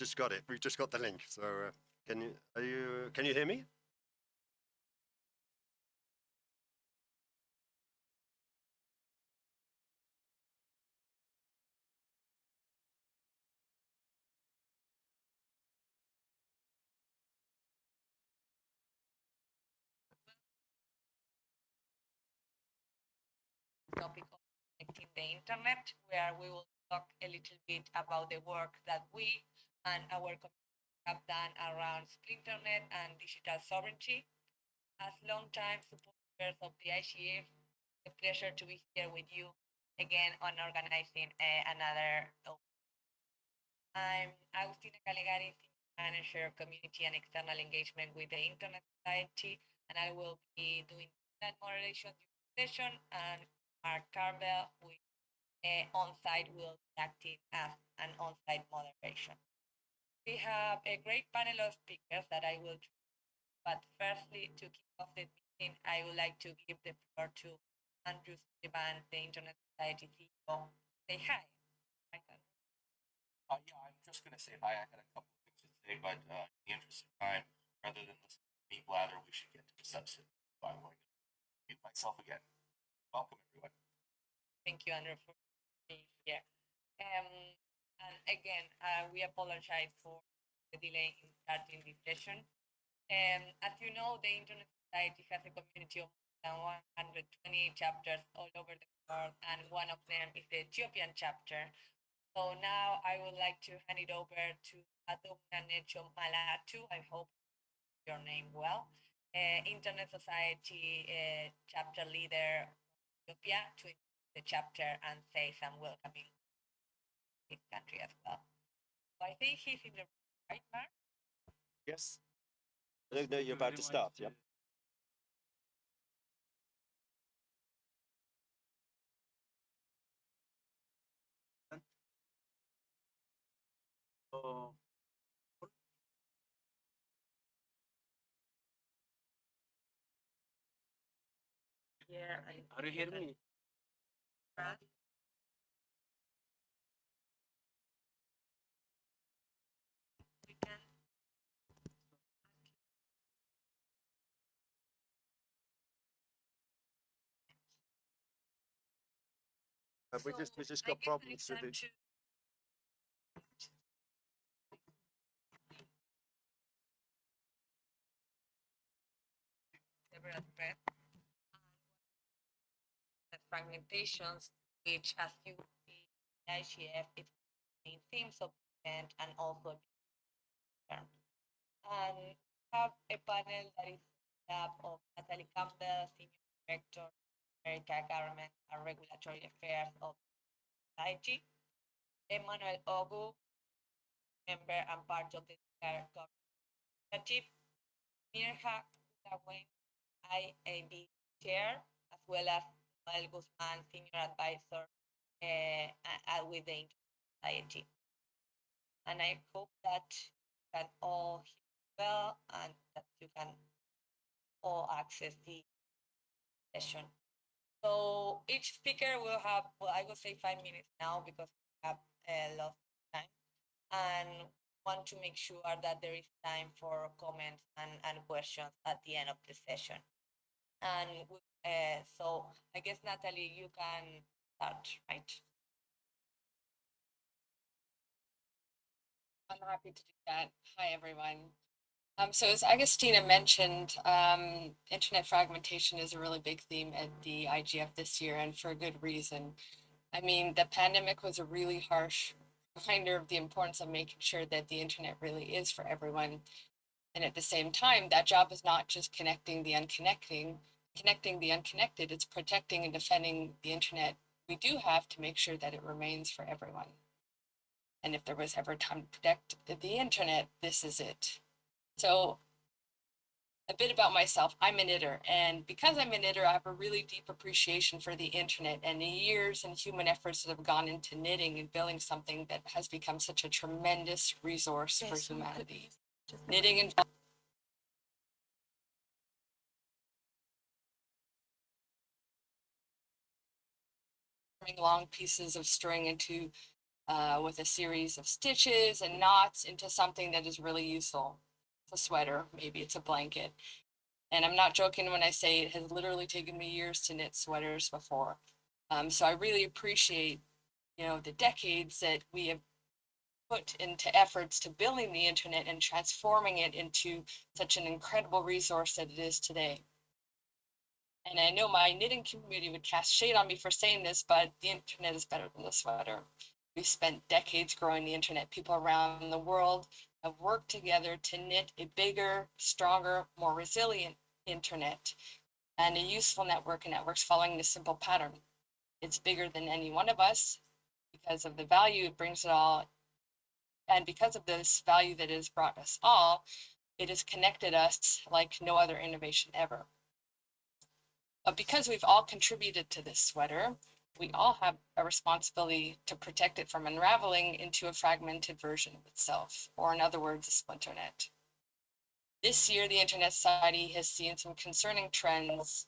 just got it. We've just got the link. So uh, can you are you can you hear me? topic of connecting the internet, where we will talk a little bit about the work that we and our community have done around Splinternet and digital sovereignty. As long-time supporters of the IGF, a pleasure to be here with you again on organizing uh, another. I'm Agustina Callegari, Manager, of Community and External Engagement with the Internet Society, and I will be doing that moderation session and Mark Carvell with uh, on-site will be acting as an on-site moderation. We have a great panel of speakers that I will but firstly, to kick off the meeting, I would like to give the floor to Andrew Sullivan, the Internet Society CEO. Say hi. hi uh, yeah, I'm just going to say hi. I had a couple of things to say, but uh, in the interest of time, rather than listen to me blather, we should get to the substance. So I'm going to mute myself again. Welcome, everyone. Thank you, Andrew, for being here. Um, and again, uh, we apologize for the delay in starting the session. Um, as you know, the Internet Society has a community of more than 120 chapters all over the world, and one of them is the Ethiopian chapter. So now I would like to hand it over to Adumna Necho Malatu. I hope your name well. Uh, Internet Society uh, chapter leader Ethiopia to the chapter and say some welcoming this country as well. So I think he's in the right part. Yes. No, no, you're about to start. Yep. Oh. Yeah, Are you hearing me? We Uh, we just we just got problems with the several fragmentations, which as you see, IGF is main themes of event and also term. And have a panel that is made up of Natalie Campbell, Senior Director, America Government and Regulatory Affairs of society, Emmanuel Ogu, member and part of the initiative, Mirja Kühlewind, IAB chair, as well as Noelle Guzman, senior advisor uh, uh, with the Society. And I hope that you can all hear well and that you can all access the session. So each speaker will have, well, I would say five minutes now because we have a lot of time. And want to make sure that there is time for comments and, and questions at the end of the session. And uh, so I guess Natalie, you can start, right? I'm happy to do that. Hi, everyone. Um, so as Agustina mentioned, um, internet fragmentation is a really big theme at the IGF this year, and for a good reason. I mean, the pandemic was a really harsh reminder of the importance of making sure that the internet really is for everyone. And at the same time, that job is not just connecting the unconnecting, connecting the unconnected, it's protecting and defending the internet we do have to make sure that it remains for everyone. And if there was ever time to protect the internet, this is it. So a bit about myself, I'm a knitter. And because I'm a knitter, I have a really deep appreciation for the internet and the years and human efforts that have gone into knitting and building something that has become such a tremendous resource for humanity. Knitting and long pieces of string into uh, with a series of stitches and knots into something that is really useful. A sweater, maybe it's a blanket. And I'm not joking when I say it has literally taken me years to knit sweaters before. Um, so I really appreciate, you know, the decades that we have put into efforts to building the internet and transforming it into such an incredible resource that it is today. And I know my knitting community would cast shade on me for saying this, but the internet is better than the sweater. We've spent decades growing the internet. People around the world have worked together to knit a bigger, stronger, more resilient internet and a useful network and networks following this simple pattern. It's bigger than any one of us because of the value it brings it all. And because of this value that has brought us all, it has connected us like no other innovation ever. But because we've all contributed to this sweater, we all have a responsibility to protect it from unraveling into a fragmented version of itself, or in other words, a splinter net. This year, the Internet Society has seen some concerning trends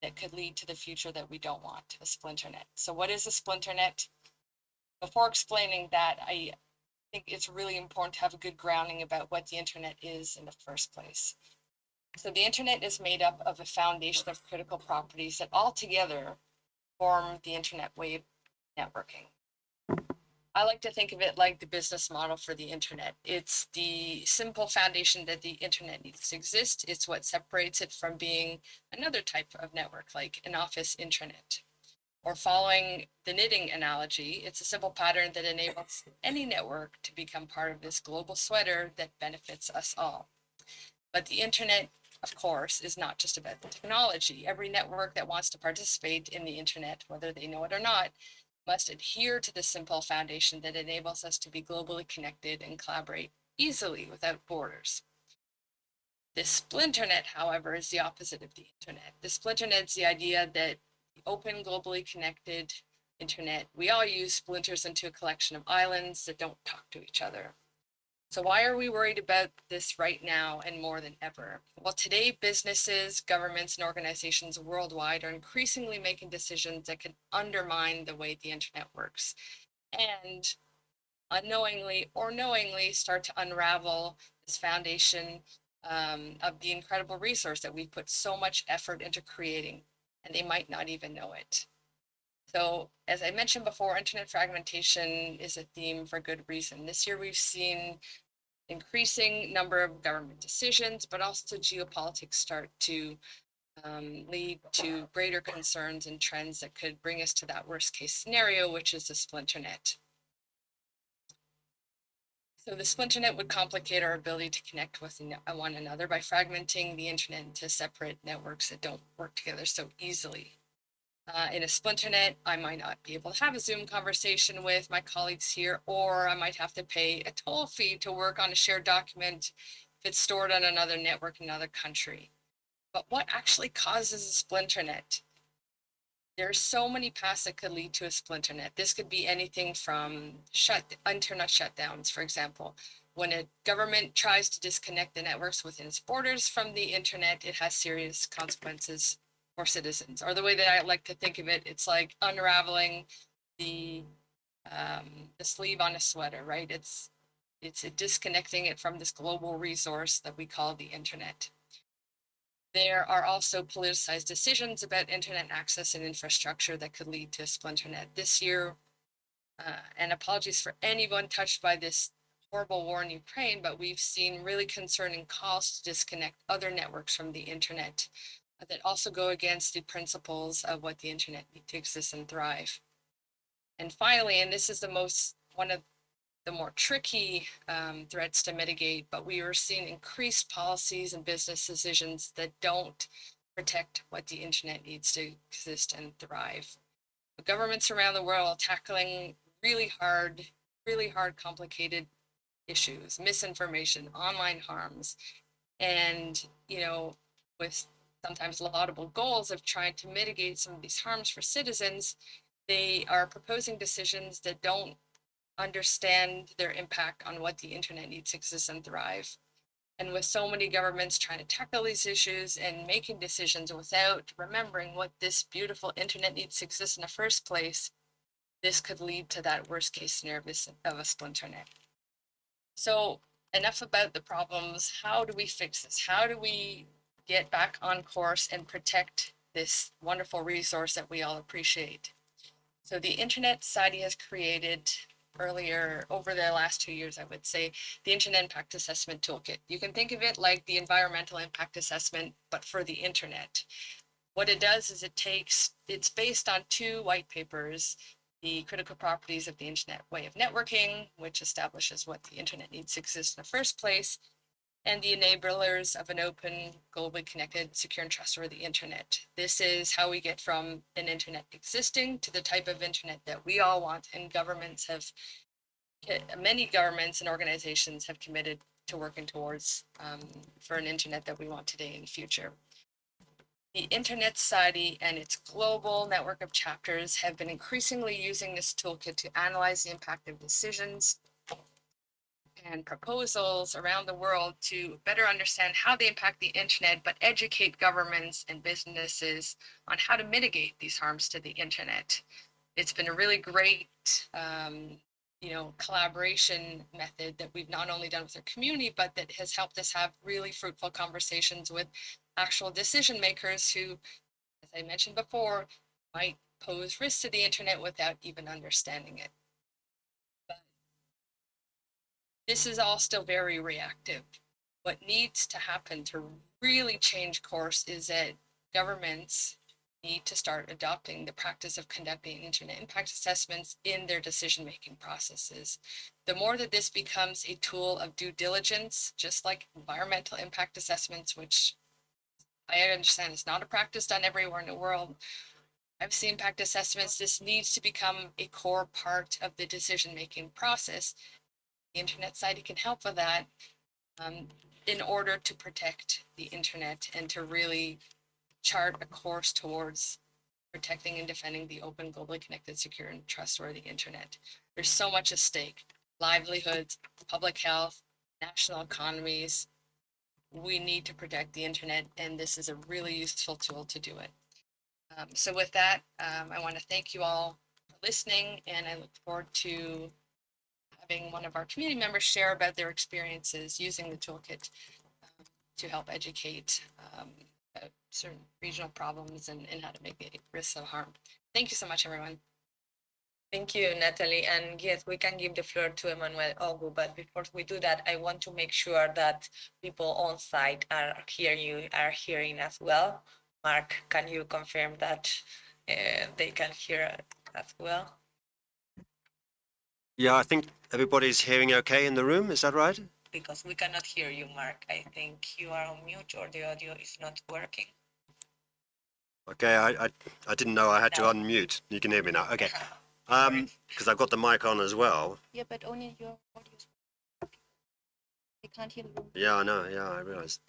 that could lead to the future that we don't want, a splinter net. So what is a splinter net? Before explaining that, I think it's really important to have a good grounding about what the internet is in the first place. So the internet is made up of a foundation of critical properties that all together form the internet way of networking. I like to think of it like the business model for the internet. It's the simple foundation that the internet needs to exist. It's what separates it from being another type of network like an office intranet. Or following the knitting analogy, it's a simple pattern that enables any network to become part of this global sweater that benefits us all. But the internet of course, is not just about the technology. Every network that wants to participate in the internet, whether they know it or not, must adhere to the simple foundation that enables us to be globally connected and collaborate easily without borders. The splinternet, however, is the opposite of the internet. The splinternet is the idea that the open, globally connected internet, we all use splinters into a collection of islands that don't talk to each other. So why are we worried about this right now and more than ever? Well, today businesses, governments, and organizations worldwide are increasingly making decisions that can undermine the way the internet works and unknowingly or knowingly start to unravel this foundation um, of the incredible resource that we've put so much effort into creating, and they might not even know it. So as I mentioned before, internet fragmentation is a theme for good reason. This year we've seen increasing number of government decisions, but also geopolitics start to um, lead to greater concerns and trends that could bring us to that worst case scenario, which is the splinter net. So the splinter net would complicate our ability to connect with one another by fragmenting the internet into separate networks that don't work together so easily. Uh, in a splinternet, I might not be able to have a Zoom conversation with my colleagues here, or I might have to pay a toll fee to work on a shared document if it's stored on another network in another country. But what actually causes a splinternet? There are so many paths that could lead to a splinternet. This could be anything from shut internet shutdowns, for example. When a government tries to disconnect the networks within its borders from the internet, it has serious consequences for citizens or the way that I like to think of it, it's like unraveling the um, the sleeve on a sweater, right? It's it's disconnecting it from this global resource that we call the internet. There are also politicized decisions about internet access and infrastructure that could lead to splinternet. This year, uh, and apologies for anyone touched by this horrible war in Ukraine, but we've seen really concerning calls to disconnect other networks from the internet that also go against the principles of what the internet need to exist and thrive. And finally, and this is the most, one of the more tricky um, threats to mitigate, but we are seeing increased policies and business decisions that don't protect what the internet needs to exist and thrive. The governments around the world are tackling really hard, really hard, complicated issues, misinformation, online harms, and, you know, with sometimes laudable goals of trying to mitigate some of these harms for citizens, they are proposing decisions that don't understand their impact on what the internet needs to exist and thrive. And with so many governments trying to tackle these issues and making decisions without remembering what this beautiful internet needs to exist in the first place, this could lead to that worst case scenario of a splinter net. So enough about the problems. How do we fix this? How do we get back on course and protect this wonderful resource that we all appreciate? So the Internet Society has created earlier over the last two years, I would say, the Internet Impact Assessment Toolkit. You can think of it like the environmental impact assessment, but for the internet. What it does is it takes, it's based on two white papers, the critical properties of the internet way of networking, which establishes what the internet needs to exist in the first place, and the enablers of an open, globally connected, secure and trustworthy internet. This is how we get from an internet existing to the type of internet that we all want and governments have many governments and organizations have committed to working towards um, for an internet that we want today and the future. The Internet Society and its global network of chapters have been increasingly using this toolkit to analyze the impact of decisions and proposals around the world to better understand how they impact the internet, but educate governments and businesses on how to mitigate these harms to the internet. It's been a really great, um, you know, collaboration method that we've not only done with our community, but that has helped us have really fruitful conversations with actual decision makers who, as I mentioned before, might pose risks to the internet without even understanding it. This is all still very reactive. What needs to happen to really change course is that governments need to start adopting the practice of conducting internet impact assessments in their decision-making processes. The more that this becomes a tool of due diligence, just like environmental impact assessments, which I understand is not a practice done everywhere in the world. I've seen impact assessments. This needs to become a core part of the decision-making process. The Internet Society can help with that um, in order to protect the internet and to really chart a course towards protecting and defending the open, globally connected, secure, and trustworthy internet. There's so much at stake, livelihoods, public health, national economies, we need to protect the internet and this is a really useful tool to do it. Um, so with that, um, I want to thank you all for listening and I look forward to having one of our community members share about their experiences using the toolkit um, to help educate um, about certain regional problems and, and how to mitigate risks of harm. Thank you so much, everyone. Thank you, Natalie. And yes, we can give the floor to Emmanuel Ogu, but before we do that, I want to make sure that people on site are hearing you, are hearing as well. Mark, can you confirm that uh, they can hear as well? Yeah, I think everybody's hearing okay in the room. Is that right? Because we cannot hear you, Mark. I think you are on mute or the audio is not working. Okay, I, I, I didn't know I had to unmute. You can hear me now. Okay. Um, because I've got the mic on as well. Yeah, but only your audio. is. They can't hear the room. Yeah, I know. Yeah, I realised.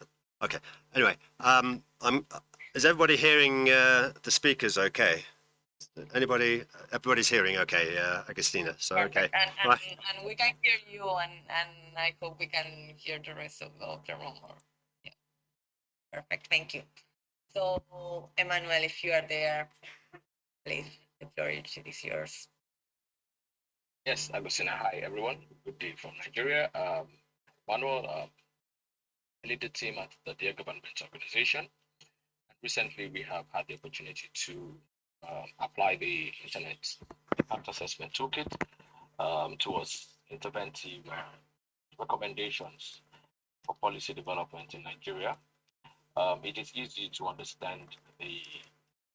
Okay. Anyway, um, I'm. Is everybody hearing uh, the speakers? Okay. Anybody? Everybody's hearing. Okay, uh, Agustina. So okay. Perfect. And, and, Right. and we can hear you and, and I hope we can hear the rest of the, of the room. Or, yeah. Perfect. Thank you. So, Emmanuel, if you are there, please, the floor is is yours. Yes, Agustina. Hi, everyone. Good day from Nigeria. Um, Manuel, um, I lead the team at the Dear Government Organization. And recently, we have had the opportunity to um, apply the Internet Impact Assessment Toolkit um, towards interventive uh, recommendations for policy development in Nigeria. Um, it is easy to understand the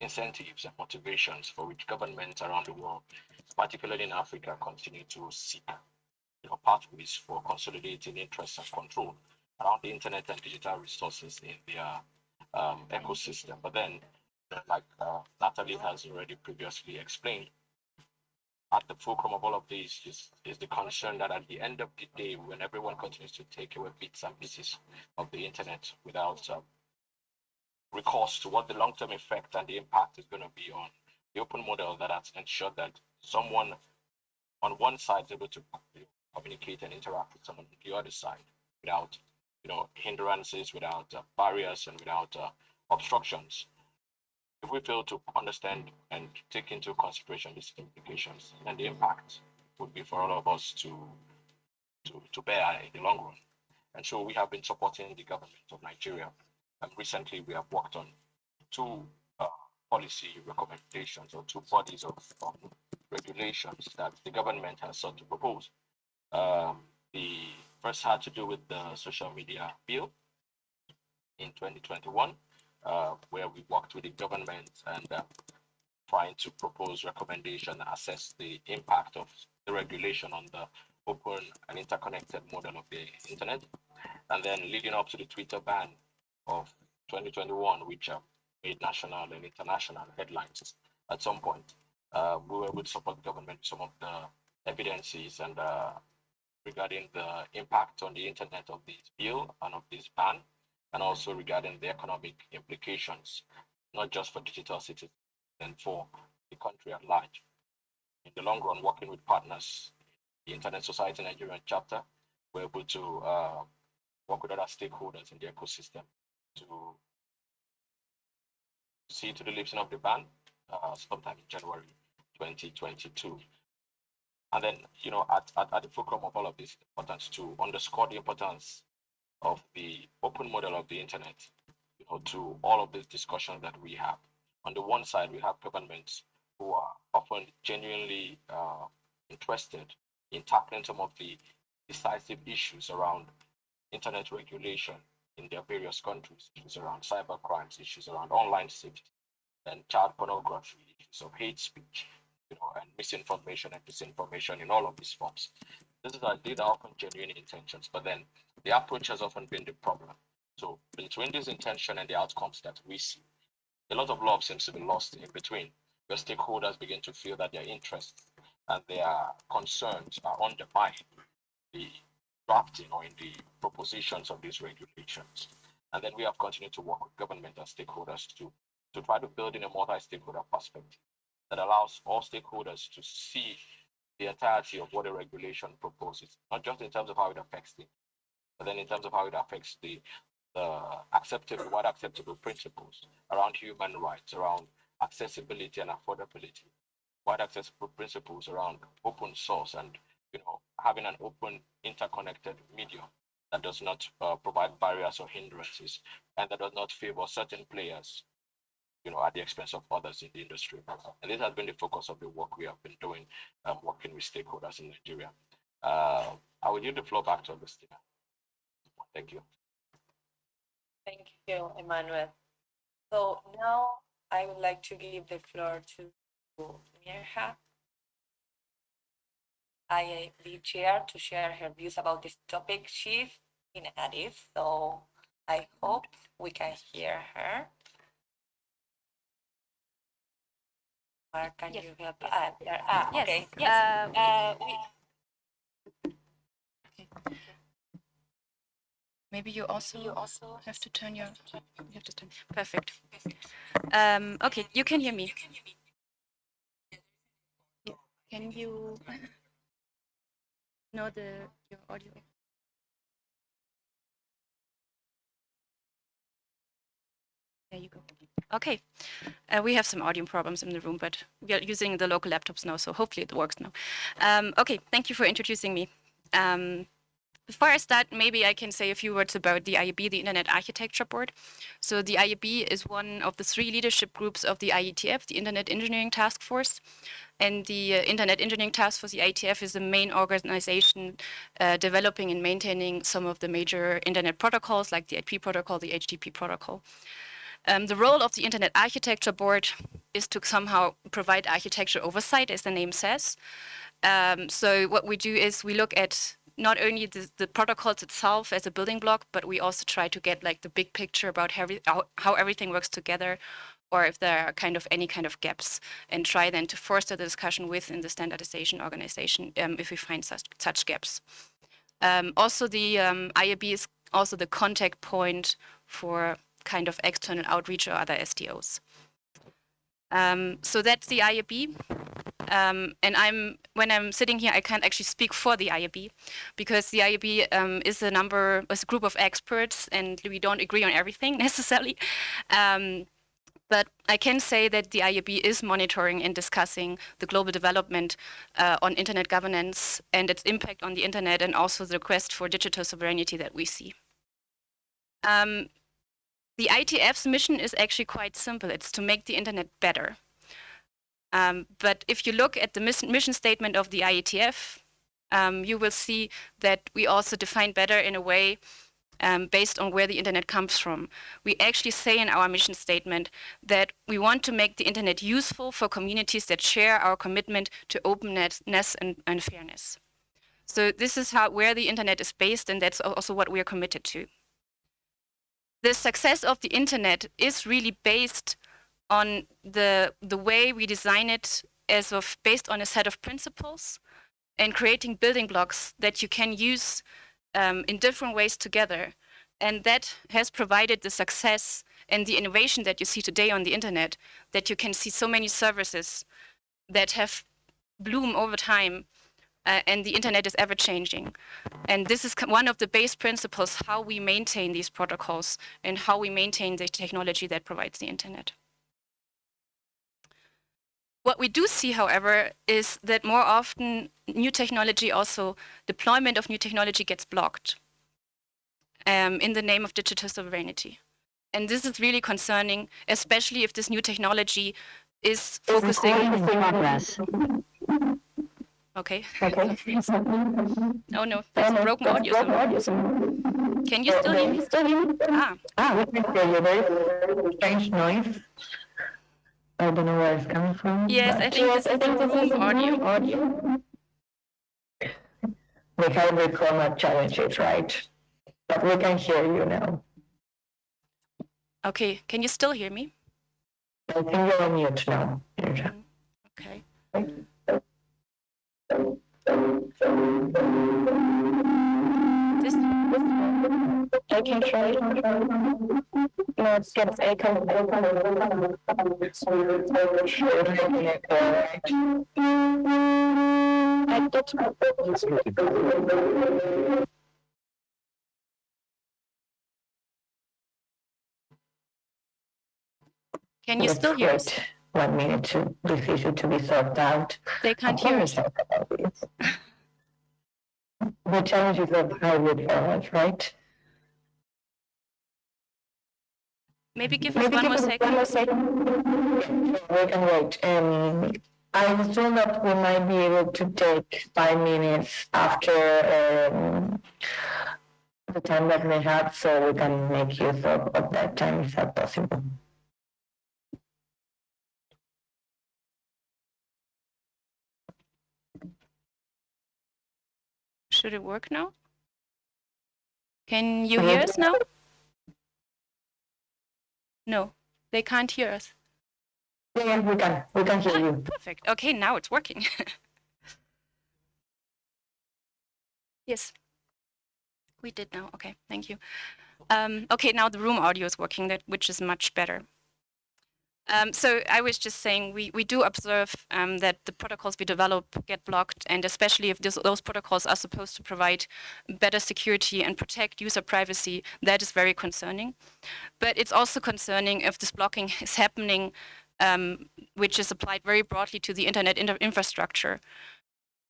incentives and motivations for which governments around the world particularly in Africa, continue to seek you know, pathways for consolidating interest and control around the internet and digital resources in their um, ecosystem. But then, like uh, Natalie has already previously explained, at the fulcrum of all of this is, is the concern that at the end of the day, when everyone continues to take away bits and pieces of the internet without um, recourse to what the long-term effect and the impact is going to be on the open model that has ensured that someone on one side is able to communicate and interact with someone on the other side without you know hindrances without uh, barriers and without uh, obstructions if we fail to understand and take into consideration these implications, and the impact would be for all of us to to, to bear in the long run. And so we have been supporting the government of Nigeria. And recently we have worked on two uh, policy recommendations or two bodies of um, regulations that the government has sought to propose. Um, the first had to do with the social media bill in 2021, uh, where we worked with the government and uh, trying to propose recommendation, assess the impact of the regulation on the open and interconnected model of the internet. And then leading up to the Twitter ban of 2021, which uh, made national and international headlines at some point, uh, we were able to support the government some of the evidences and uh, regarding the impact on the internet of this bill and of this ban, and also regarding the economic implications, not just for digital cities and for the country at large. In the long run, working with partners the Internet Society Nigerian chapter, we're able to uh, work with other stakeholders in the ecosystem to see to the lifting of the ban uh, sometime in January 2022. And then, you know, at, at, at the fulcrum of all of this importance to underscore the importance of the open model of the internet, you know, to all of these discussions that we have. On the one side, we have governments who are often genuinely uh, interested in tackling some of the decisive issues around internet regulation in their various countries, issues around cyber crimes, issues around online safety, and child pornography, issues of hate speech, you know, and misinformation and disinformation in all of these forms. This is these are often genuine intentions, but then the approach has often been the problem. So between this intention and the outcomes that we see, a lot of love seems to be lost in between, where stakeholders begin to feel that their interests and their concerns are undermined the drafting or in the propositions of these regulations. And then we have continued to work with government and stakeholders to, to try to build in a multi-stakeholder perspective that allows all stakeholders to see the entirety of what a regulation proposes, not just in terms of how it affects them, but then in terms of how it affects the, the acceptable, what acceptable principles around human rights, around accessibility and affordability, wide access principles around open source and you know having an open interconnected medium that does not uh, provide barriers or hindrances and that does not favor certain players you know at the expense of others in the industry and this has been the focus of the work we have been doing um, working with stakeholders in nigeria uh, i will give the floor back to agustina thank you Thank you, Emmanuel. So now I would like to give the floor to Mirja, IAB chair, to share her views about this topic. She's in Addis, so I hope we can hear her. Or can Yes. you help? Ah, there- ah, Yes, okay. yes. Uh, uh, we, Maybe you also you also have to turn your you have to turn perfect. Um, okay, you can hear me. Can you know the your audio? There you go. Okay, uh, we have some audio problems in the room, but we are using the local laptops now, so hopefully it works now. Um, okay, thank you for introducing me. Um, before I start, maybe I can say a few words about the IAB, the Internet Architecture Board. So the IAB is one of the three leadership groups of the IETF, the Internet Engineering Task Force. And the uh, Internet Engineering Task Force, the IETF, is the main organization uh, developing and maintaining some of the major Internet protocols, like the IP protocol, the HTTP protocol. Um, the role of the Internet Architecture Board is to somehow provide architecture oversight, as the name says. Um, so what we do is we look at not only the, the protocols itself as a building block, but we also try to get like the big picture about how, how, everything works together or if there are kind of any kind of gaps and try then to foster the discussion within the standardization organization um, if we find such, such gaps. Um, also, the um, IAB is also the contact point for kind of external outreach or other SDOs. Um, so that's the IAB. Um, and I'm when I'm sitting here, I can't actually speak for the IAB because the IAB um, is a number, is a group of experts, and we don't agree on everything necessarily. Um, But I can say that the IAB is monitoring and discussing the global development uh, on internet governance and its impact on the internet and also the quest for digital sovereignty that we see. Um, the IETF's mission is actually quite simple. It's to make the internet better. Um, but if you look at the mission statement of the IETF, um, you will see that we also define better in a way um, based on where the internet comes from. We actually say in our mission statement that we want to make the internet useful for communities that share our commitment to openness and, and fairness. So this is how where the internet is based, and that's also what we are committed to. The success of the internet is really based on the the way we design it as of based on a set of principles and creating building blocks that you can use um, in different ways together. And that has provided the success and the innovation that you see today on the internet, that you can see so many services that have bloom over time uh, and the internet is ever changing. And this is one of the base principles, how we maintain these protocols and how we maintain the technology that provides the internet. What we do see, however, is that more often new technology also, deployment of new technology gets blocked um, in the name of digital sovereignty. And this is really concerning, especially if this new technology is focusing. Okay. Okay. Oh no, there's a broken audio. somewhere. Can you still hear me? Still hear me? Ah, Ah, we can hear you. There's strange noise. I don't know where it's coming from. Yes, I think this is the room audio. audio. We have record challenges, right? But we can hear you now. okay. Can you still hear me? I think you're on mute now. Indra. Okay. This, I can try. No, it's gets echo. I get. can you still hear us? One minute to this issue to be sorted out. They can't hear us. I'll talk about this. The challenges of hybrid format, right? Maybe give us Maybe one give more us second. one more second. We can wait. Um, I assume that we might be able to take five minutes after um, the time that we have, so we can make use of, of that time. Is that possible? Should it work now? Can you hear us now? No, they can't hear us. Yeah, yeah, we can. We can hear you. Perfect. Okay, now it's working. yes. We did now. Okay, thank you. Um, okay, now the room audio is working, that which is much better. Um, so I was just saying we, we do observe um, that the protocols we develop get blocked, and especially if this, those protocols are supposed to provide better security and protect user privacy, that is very concerning. But it's also concerning if this blocking is happening, um, which is applied very broadly to the internet inter- infrastructure.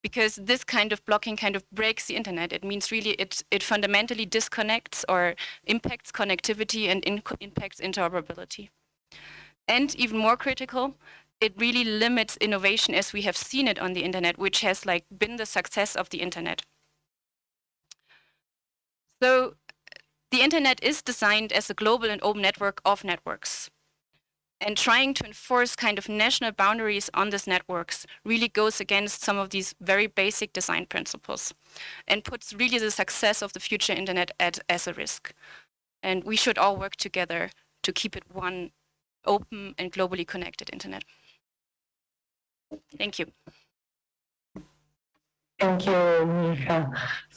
Because this kind of blocking kind of breaks the internet. It means really it, it fundamentally disconnects or impacts connectivity and in- impacts interoperability. And even more critical, it really limits innovation as we have seen it on the internet, which has like been the success of the internet. So the internet is designed as a global and open network of networks. And trying to enforce kind of national boundaries on these networks really goes against some of these very basic design principles and puts really the success of the future internet at, as a risk. And we should all work together to keep it one open and globally connected internet. Thank you. Thank you, Misha.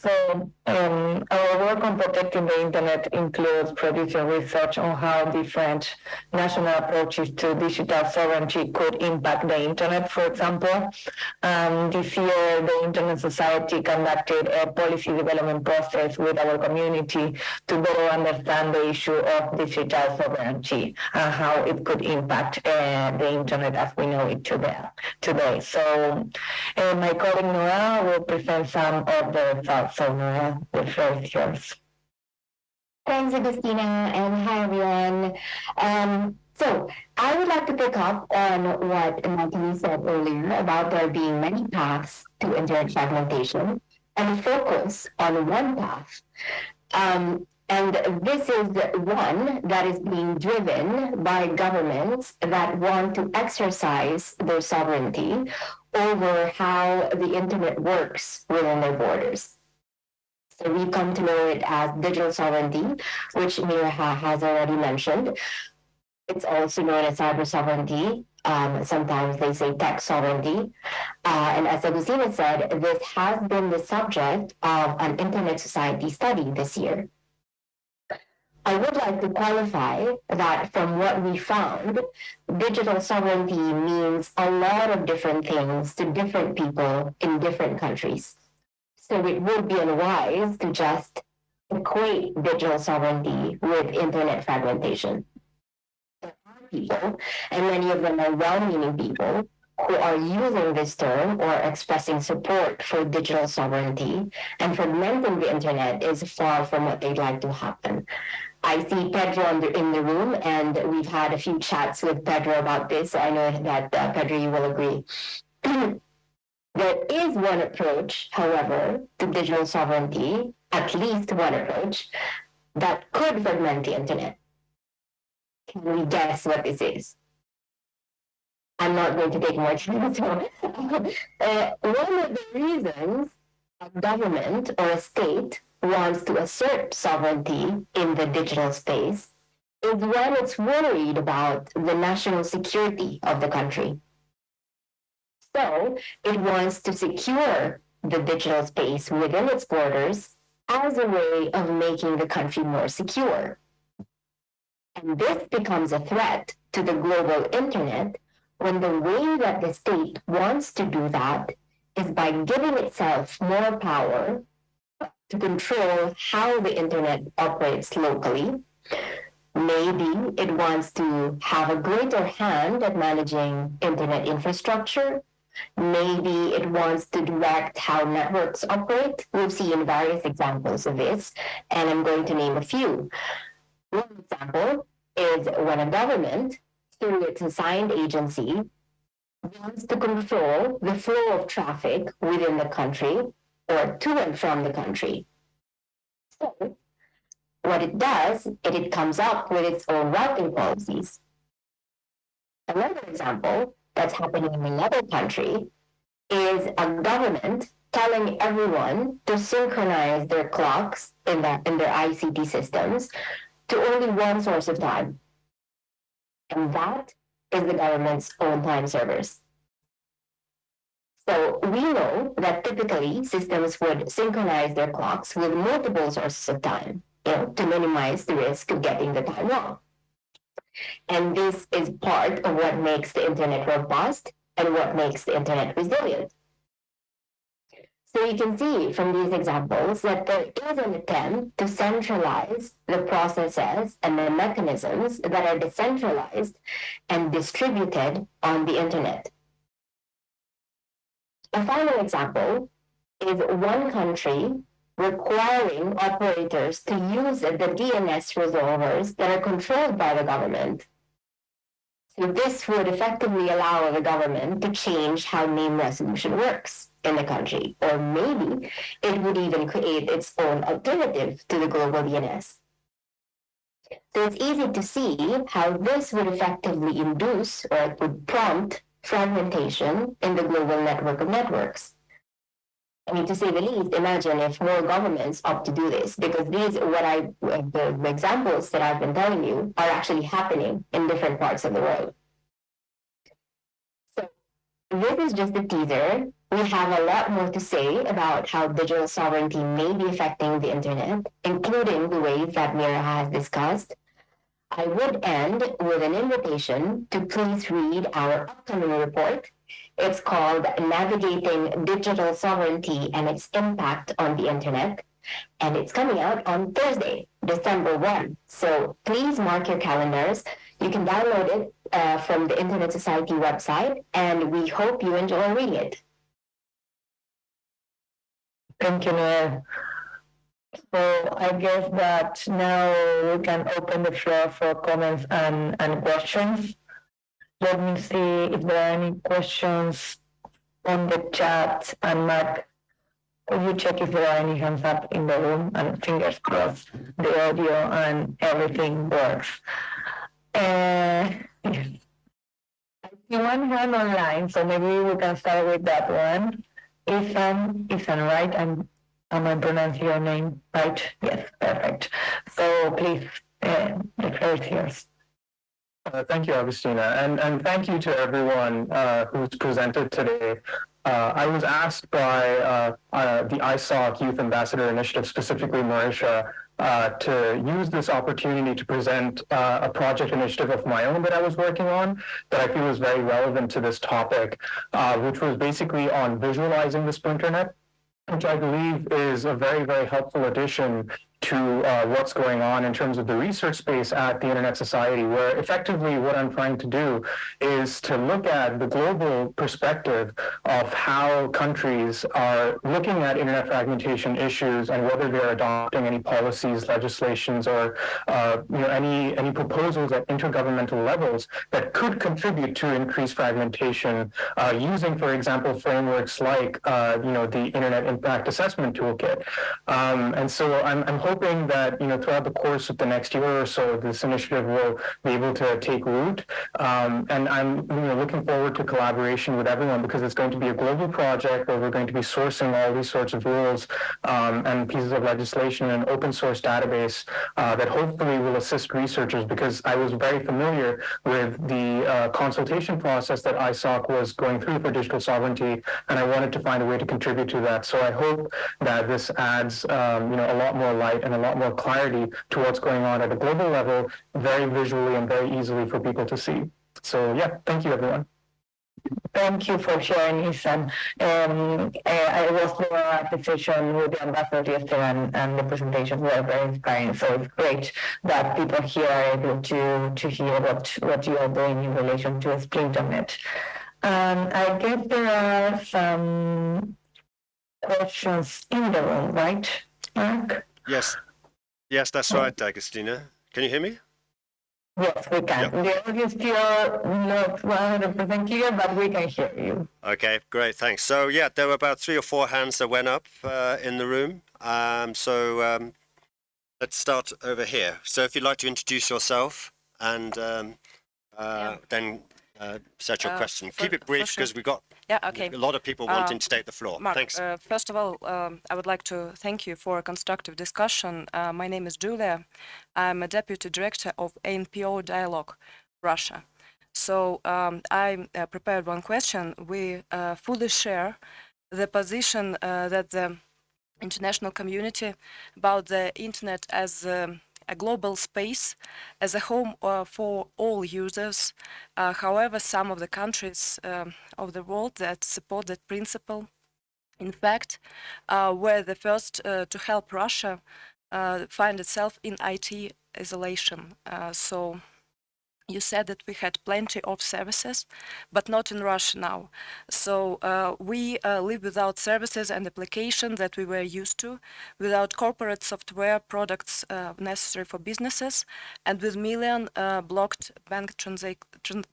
So um, our work on protecting the internet includes producing research on how different national approaches to digital sovereignty could impact the internet, for example. Um, this year, the Internet Society conducted a policy development process with our community to better understand the issue of digital sovereignty and how it could impact uh, the internet as we know it today. today. So uh, my colleague Noah will present some of the results. So Noah, the floor is yours. Thanks, Agustina, and hi, everyone. Um, so I would like to pick up on what Natalie said earlier about there being many paths to internet fragmentation and focus on one path. Um, and this is one that is being driven by governments that want to exercise their sovereignty over how the internet works within their borders. So we come to know it as digital sovereignty, which Mirja has already mentioned. It's also known as cyber sovereignty. Um, sometimes they say tech sovereignty. Uh, and as Agustina said, this has been the subject of an Internet Society study this year. I would like to qualify that from what we found, digital sovereignty means a lot of different things to different people in different countries. So it would be unwise to just equate digital sovereignty with internet fragmentation. There are people, and many of them are well-meaning people, who are using this term or expressing support for digital sovereignty, and fragmenting the internet is far from what they'd like to happen. I see Pedro in the, room, and we've had a few chats with Pedro about this. I know that uh, Pedro, you will agree. there is one approach, however, to digital sovereignty, at least one approach, that could fragment the internet. Can we guess what this is? I'm not going to take more time. So, uh, one of the reasons a government or a state wants to assert sovereignty in the digital space is when it's worried about the national security of the country. So it wants to secure the digital space within its borders as a way of making the country more secure. And this becomes a threat to the global internet when the way that the state wants to do that is by giving itself more power to control how the internet operates locally. Maybe it wants to have a greater hand at managing internet infrastructure. Maybe it wants to direct how networks operate. We've seen various examples of this, and I'm going to name a few. One example is when a government, through its assigned agency, wants to control the flow of traffic within the country or to and from the country. So, what it does is it comes up with its own routing policies. Another example that's happening in another country is a government telling everyone to synchronize their clocks in their, in their ICT systems to only one source of time. And that is the government's own time servers. So we know that typically systems would synchronize their clocks with multiple sources of time, you know, to minimize the risk of getting the time wrong. And this is part of what makes the internet robust and what makes the internet resilient. So you can see from these examples that there is an attempt to centralize the processes and the mechanisms that are decentralized and distributed on the internet. A final example is one country requiring operators to use the DNS resolvers that are controlled by the government. So this would effectively allow the government to change how name resolution works in the country, or maybe it would even create its own alternative to the global DNS. So it's easy to see how this would effectively induce or it would prompt fragmentation in the global network of networks. I mean, to say the least, imagine if more governments opt to do this, because these, what I, the, examples that I've been telling you are actually happening in different parts of the world. So this is just a teaser we have a lot more to say about how digital sovereignty may be affecting the internet, including the ways that Mirja has discussed. I would end with an invitation to please read our upcoming report. It's called Navigating Digital Sovereignty and Its Impact on the Internet. And it's coming out on Thursday, December 1. So please mark your calendars. You can download it uh, from the Internet Society website, and we hope you enjoy reading it. Thank you, Noelle. So I guess that now we can open the floor for comments and, and questions. Let me see if there are any questions on the chat and Mark, could you check if there are any hands up in the room and fingers crossed the audio and everything works. Uh, I see one hand online, so maybe we can start with that one. Ethan, Ethan, right? I'm Am I pronouncing your name right? Yes, perfect. So please, uh, the floor is yours. Uh, thank you, Agustina, and, and thank you to everyone uh, who's presented today. Uh, I was asked by uh, uh, the ISOC Youth Ambassador Initiative, specifically Marisha, uh, to use this opportunity to present a project initiative of my own that I was working on that I feel is very relevant to this topic, which was basically on visualizing the Splinternet which I believe is a very, very helpful addition to uh, what's going on in terms of the research space at the Internet Society, where effectively what I'm trying to do is to look at the global perspective of how countries are looking at Internet fragmentation issues and whether they're adopting any policies, legislations, or uh, you know any any proposals at intergovernmental levels that could contribute to increased fragmentation, uh, using, for example, frameworks like uh, you know the Internet Impact Assessment Toolkit. Um, and so I'm, I'm hoping hoping that you know throughout the course of the next year or so, this initiative will be able to take root. Um, and I'm you know looking forward to collaboration with everyone because it's going to be a global project where we're going to be sourcing all these sorts of rules um, and pieces of legislation in an open source database uh, that hopefully will assist researchers because I was very familiar with the uh, consultation process that ISOC was going through for digital sovereignty, and I wanted to find a way to contribute to that. So I hope that this adds um, you know a lot more light and a lot more clarity to what's going on at a global level, very visually and very easily for people to see. So yeah, thank you everyone. Thank you for sharing, Ethan. Um, I was there at the session with the ambassador yesterday and, and the presentations were very inspiring. So it's great that people here are able to, to hear what, what you are doing in relation to SplinterNet. Um, I guess there are some questions in the room, right, Mark? Yes. Yes, that's right, Agustina. Can you hear me? Yes, we can. The audio is still not 100% clear, but we can hear you. Okay, great, thanks. So yeah, there were about three or four hands that went up uh, in the room. Um, so um, let's start over here. So if you'd like to introduce yourself and um, uh, yeah. then uh, set your uh, question. Keep it brief because we've got yeah, okay. a lot of people wanting uh, to take the floor. Mark, Thanks. Uh, first of all, um, I would like to thank you for a constructive discussion. Uh, my name is Julia. I'm a deputy director of ANPO Dialogue Russia. So um, I uh, prepared one question. We uh, fully share the position that the international community about the internet as um, a global space as a home uh, for all users. Uh, however, some of the countries um, of the world that support that principle, in fact, uh, were the first uh, to help Russia uh, find itself in IT isolation. So you said that we had plenty of services, but not in Russia now. So uh, we uh, live without services and applications that we were used to, without corporate software products uh, necessary for businesses, and with million uh, blocked bank transa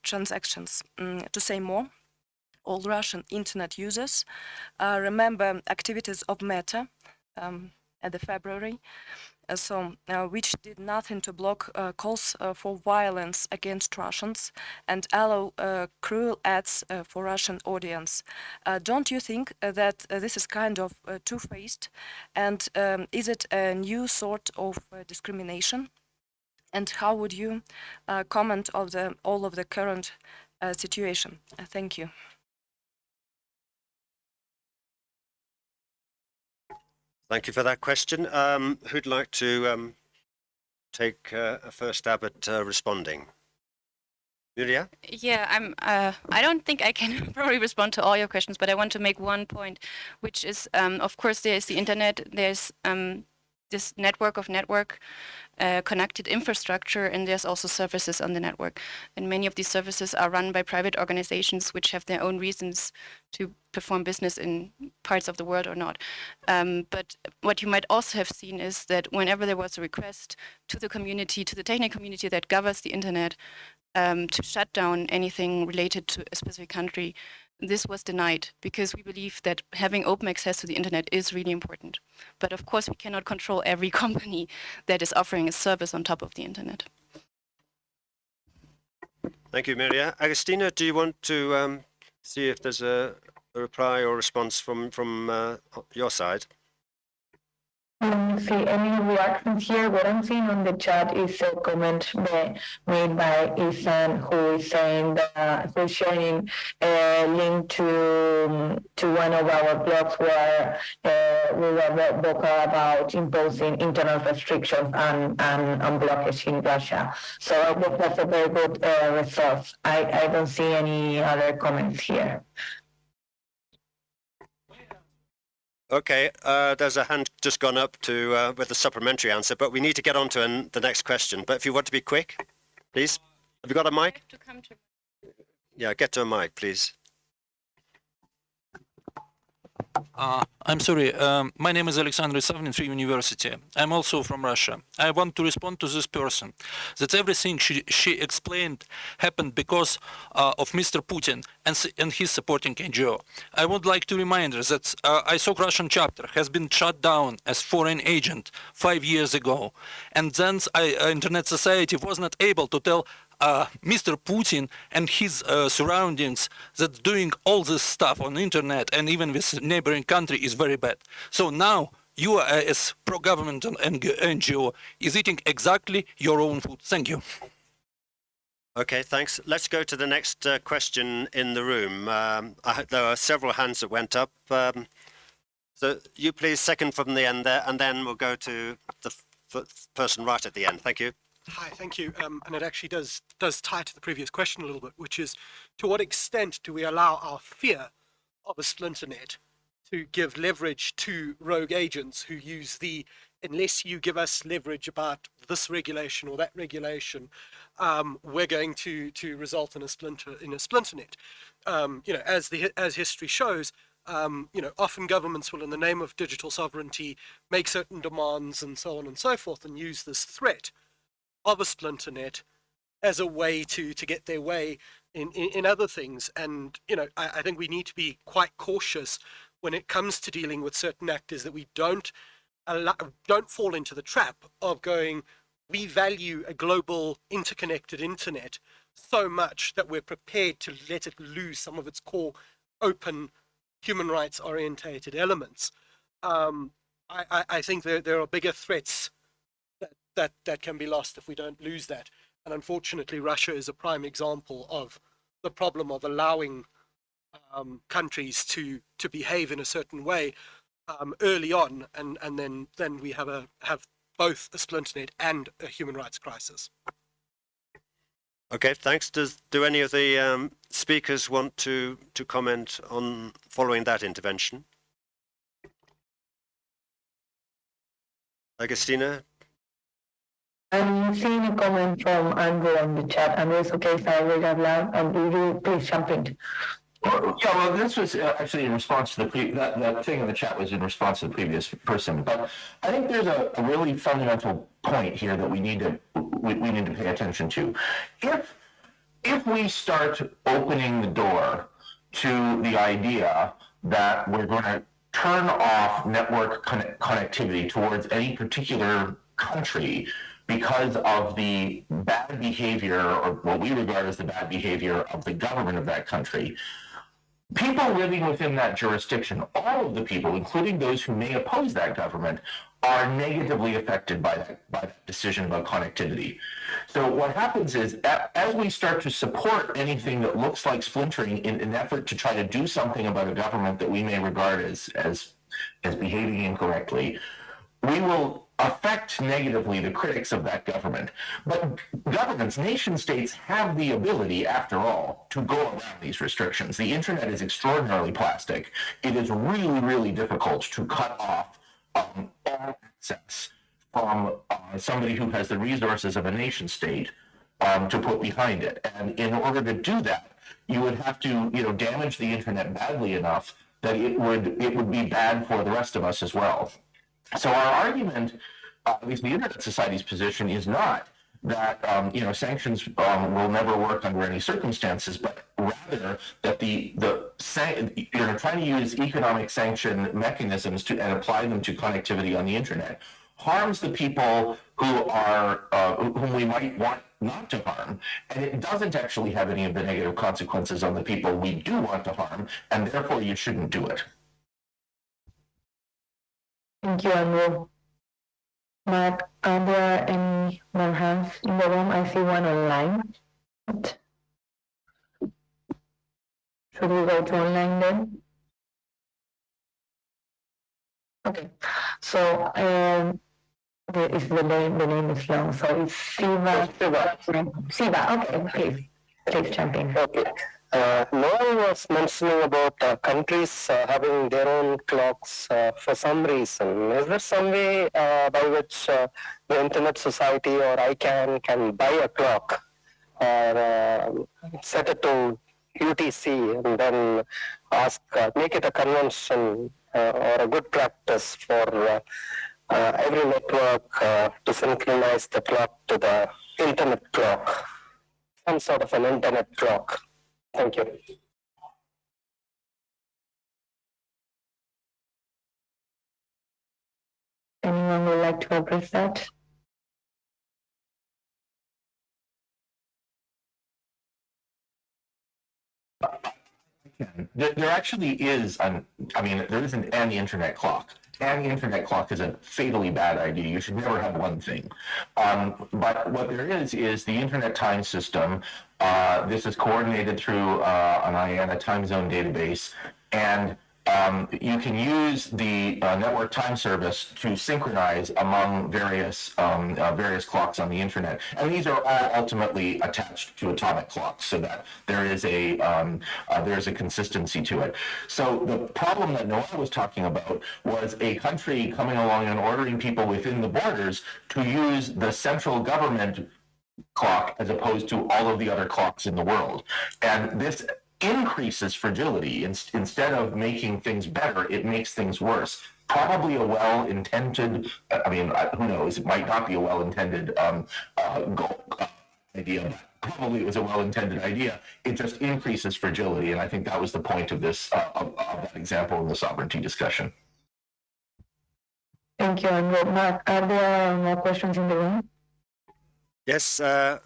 transactions. Mm, to say more, all Russian internet users uh, remember activities of Meta um, at the February Uh, so uh, which did nothing to block uh, calls uh, for violence against Russians and allow uh, cruel ads for Russian audience. don't you think that this is kind of two-faced? And um, is it a new sort of discrimination? And how would you comment of the all of the current situation? thank you. Thank you for that question. Um, who'd like to um, take uh, a first stab at uh, responding? Julia? Yeah, I'm. Uh, I don't think I can probably respond to all your questions, but I want to make one point, which is, um, of course, there is the internet. There's um, this network of network uh, connected infrastructure, and there's also services on the network. And many of these services are run by private organizations, which have their own reasons to perform business in parts of the world or not. Um, but what you might also have seen is that whenever there was a request to the community, to the technical community that governs the internet, um, to shut down anything related to a specific country, this was denied because we believe that having open access to the internet is really important. But of course, we cannot control every company that is offering a service on top of the internet. Thank you, Maria. Agustina, do you want to um, see if there's a, a reply or response from, from uh, your side? Don't see any reactions here. What I'm seeing on the chat is a comment made by Ethan who is saying that who's sharing a link to to one of our blogs where uh, we were vocal about imposing internal restrictions and, and, and in Russia. So I think that's a very good uh, resource. I, I don't see any other comments here. Okay, uh, there's a hand just gone up to uh, with a supplementary answer, but we need to get on to an, the next question. But if you want to be quick, please. Have you got a mic? Yeah, get to a mic, please. Uh, I'm sorry. Um, my name is Alexander Savnin from University. I'm also from Russia. I want to respond to this person that everything she, she explained happened because uh, of Mr. Putin and, and his supporting NGO. I would like to remind her that uh, ISOC Russian chapter has been shut down as foreign agent five years ago. And then I, uh, Internet Society was not able to tell uh, Mr. Putin and his uh, surroundings that doing all this stuff on internet and even with neighboring country is very bad. So now you uh, as pro-government NGO is eating exactly your own food. Thank you. Okay, thanks. Let's go to the next uh, question in the room. Um, I, there are several hands that went up. Um, so you please second from the end there, and then we'll go to the person right at the end. Thank you. Hi, thank you. Um, and it actually does does tie to the previous question a little bit, which is to what extent do we allow our fear of a splinter net to give leverage to rogue agents who use the unless you give us leverage about this regulation or that regulation, um, we're going to to result in a splinter in a splinter net. Um, you know, as the as history shows, um, you know, often governments will, in the name of digital sovereignty, make certain demands and so on and so forth, and use this threat of a splinter net as a way to to get their way in, in, in other things. And you know, I, I, think we need to be quite cautious when it comes to dealing with certain actors that we don't allow, don't fall into the trap of going. We value a global interconnected internet so much that we're prepared to let it lose some of its core open human rights orientated elements. Um, I, I, I think there, there are bigger threats that that can be lost if we don't lose that. And unfortunately, Russia is a prime example of the problem of allowing um, countries to to behave in a certain way um, early on, and and then then we have a have both a splinternet and a human rights crisis. Okay, thanks. Does do any of the um, speakers want to to comment on following that intervention? Agustina, I'm seeing a comment from Andrew on the chat. Andrew, it's okay if I read out loud. Um, you please jump in. Yeah, well, this was uh, actually in response to the that, that thing in the chat was in response to the previous person. But I think there's a, a really fundamental point here that we need to we, we need to pay attention to. If if we start opening the door to the idea that we're going to turn off network con- connectivity towards any particular country because of the bad behavior or what we regard as the bad behavior of the government of that country, people living within that jurisdiction, all of the people, including those who may oppose that government, are negatively affected by that, by that decision about connectivity. So what happens is, as we start to support anything that looks like splintering in an effort to try to do something about a government that we may regard as, as as behaving incorrectly, we will affect negatively the critics of that government. But governments, nation states have the ability, after all, to go around these restrictions. The internet is extraordinarily plastic. It is really, really difficult to cut off um, all access from uh, somebody who has the resources of a nation state um, to put behind it. And in order to do that, you would have to, you know, damage the internet badly enough that it would it would be bad for the rest of us as well. So our argument, uh, at least the Internet Society's position, is not that um, you know sanctions um, will never work under any circumstances, but rather that the the you know trying to use economic sanction mechanisms to and apply them to connectivity on the internet harms the people who are uh, whom we might want not to harm, and it doesn't actually have any of the negative consequences on the people we do want to harm, and therefore you shouldn't do it. Thank you, Andrew. Matt, are there any more hands in the room? I see one online. Should we go to online then? Okay, so um, the, is the name, the name is long, so it's Siva. Siva. Siva, okay, please, please jump in. Okay. Uh, Noelle was mentioning about uh, countries uh, having their own clocks uh, for some reason. Is there some way uh, by which uh, the Internet Society or ICANN can buy a clock or set it to UTC and then ask, make it a convention or a good practice for every network to synchronize the clock to the Internet clock, some sort of an Internet clock? Thank you. Anyone would like to address that? There, there actually is an, I mean, there isn't an internet clock. An internet clock is a fatally bad idea. You should never have one thing. Um, but what there is, is the internet time system uh, this is coordinated through uh, an IANA time zone database, and um, you can use the uh, network time service to synchronize among various um, uh, various clocks on the internet, and these are all ultimately attached to atomic clocks, so that there is a um, uh, there is a consistency to it. So the problem that Noah was talking about was a country coming along and ordering people within the borders to use the central government clock as opposed to all of the other clocks in the world. And this increases fragility. In, instead of making things better, it makes things worse. Probably a well-intended, I mean, who knows, it might not be a well-intended um, uh, goal, uh, idea, probably it was a well-intended idea. It just increases fragility, and I think that was the point of this, uh, of, of, that example in the sovereignty discussion. Thank you, Andrew. Mark, are there more questions in the room? Yes, uh,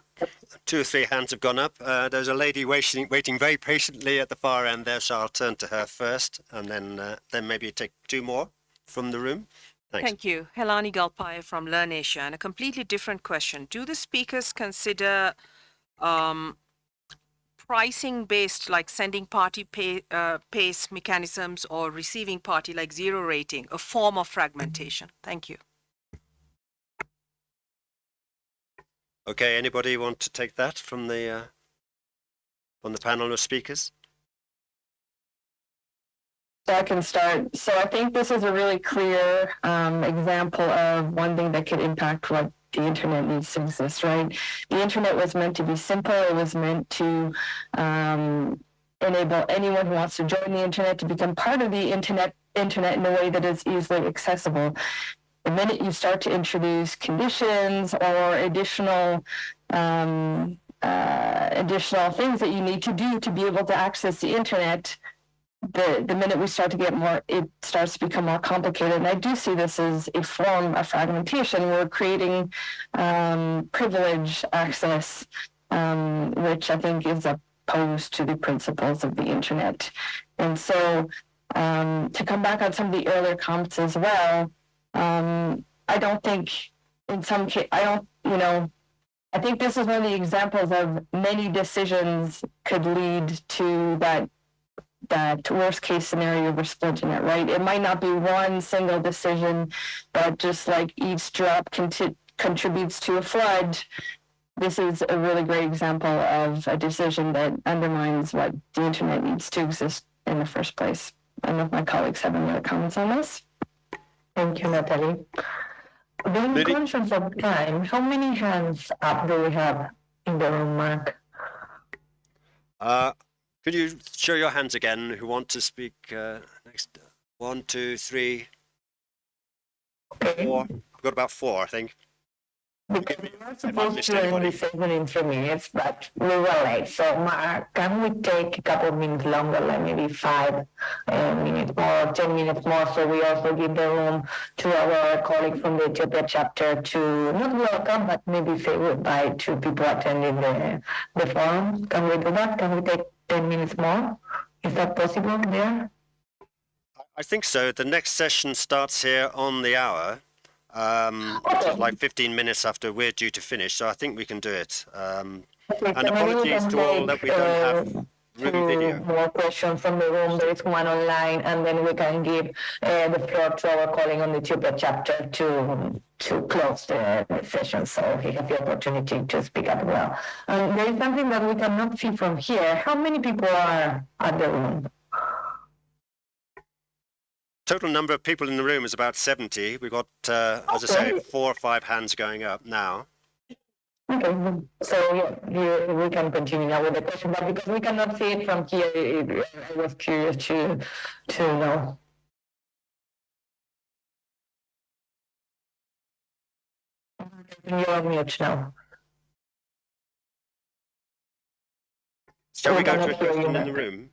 two or three hands have gone up. Uh, there's a lady waiting, waiting very patiently at the far end there, so I'll turn to her first, and then uh, then maybe take two more from the room. Thanks. Thank you. Helani Galpaya from LIRNEasia. And a completely different question. Do the speakers consider um, pricing based, like sending party pay, uh, pace mechanisms or receiving party like zero rating, a form of fragmentation? Thank you. Okay, anybody want to take that from the uh, from the panel of speakers? So I can start. So I think this is a really clear um, example of one thing that could impact what the internet needs to exist, right? The internet was meant to be simple. It was meant to um, enable anyone who wants to join the internet to become part of the internet internet in a way that is easily accessible the minute you start to introduce conditions or additional um, uh, additional things that you need to do to be able to access the internet, the, the minute we start to get more, it starts to become more complicated. And I do see this as a form of fragmentation. We're creating um, privilege access, um, which I think is opposed to the principles of the internet. And so um, to come back on some of the earlier comments as well, um, I don't think in some case, I don't, you know, I think this is one of the examples of many decisions could lead to that that worst case scenario we're splitting it, right? It might not be one single decision, but just like each drop conti- contributes to a flood, this is a really great example of a decision that undermines what the internet needs to exist in the first place. I don't know if my colleagues have any other comments on this. Thank you, Natalie. Being Lily? conscious of time, how many hands up do we have in the room, Mark? Uh, could you show your hands again who want to speak uh, next? One, two, three, four. We've got about four, I think. Because we are supposed to end anybody. this in three minutes, but we were late. So Mark, can we take a couple of minutes longer, like maybe five uh, minutes more, ten minutes more, so we also give the room to our colleague from the Ethiopia chapter to not welcome, but maybe say goodbye to people attending the, the forum. Can we do that? Can we take ten minutes more? Is that possible there? I think so. The next session starts here on the hour, um, like 15 minutes after we're due to finish. So I think we can do it. Um, and so maybe we apologies to all that we don't uh, have video. more questions from the room. There is one online, and then we can give uh, the floor to our calling on the Ethiopia chapter to to close the, the session. So he has the opportunity to speak as well. Um, there is something that we cannot see from here. How many people are at the room? Total number of people in the room is about 70. We've got, uh, as I say, four or five hands going up now. Okay, so yeah, we can continue now with the question, but because we cannot see it from here, I was curious to to know. You're on mute now. Shall we go to a cannot hear you question in the room?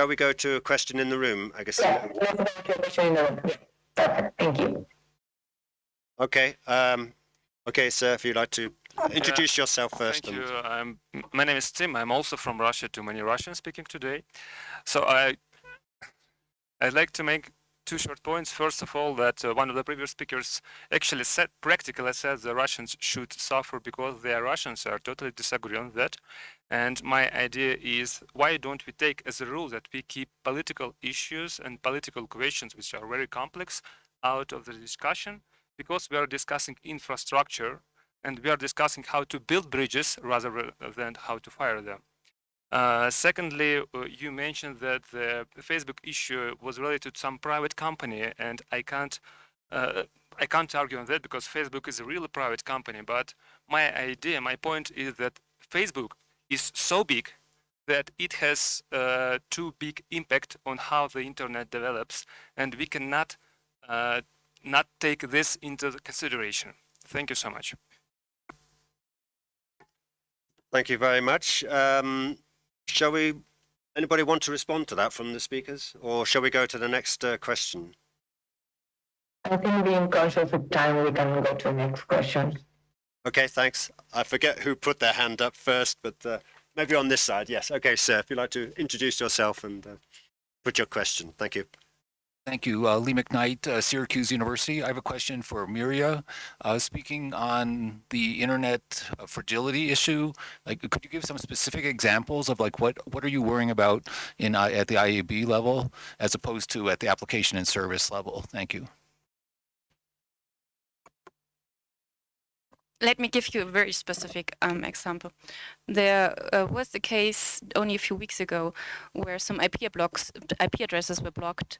Shall we go to a question in the room, I guess? Yeah, let's go to a question in the room. Yeah, Perfect, thank you. Okay. Um, okay, sir, if you'd like to introduce yourself first. Thank you. I'm, my name is Tim. I'm also from Russia. Too many Russians speaking today. So I, I'd like to make two short points. First of all, that uh, one of the previous speakers actually said, practically said the Russians should suffer because they are Russians. I totally disagree on that. And my idea is, why don't we take as a rule that we keep political issues and political questions, which are very complex, out of the discussion? Because we are discussing infrastructure and we are discussing how to build bridges rather than how to fire them. Uh, secondly, uh, you mentioned that the Facebook issue was related to some private company, and I can't, uh, I can't argue on that because Facebook is a really private company. But my idea, my point is that Facebook is so big that it has uh, too big impact on how the internet develops, and we cannot uh, not take this into consideration. Thank you so much. Thank you very much. Um, shall we, anybody want to respond to that from the speakers? Or shall we go to the next uh, question? I think being conscious of time, we can go to the next question. Okay, thanks. I forget who put their hand up first, but uh, maybe on this side. Yes. Okay, sir, if you'd like to introduce yourself and uh, put your question. Thank you. Thank you. Uh, Lee McKnight, uh, Syracuse University. I have a question for Mirja. Uh, speaking on the internet uh, fragility issue, like, could you give some specific examples of like what what are you worrying about in I at the IAB level as opposed to at the application and service level? Thank you. Let me give you a very specific um, example. There uh, was the case only a few weeks ago where some IP blocks, IP addresses were blocked,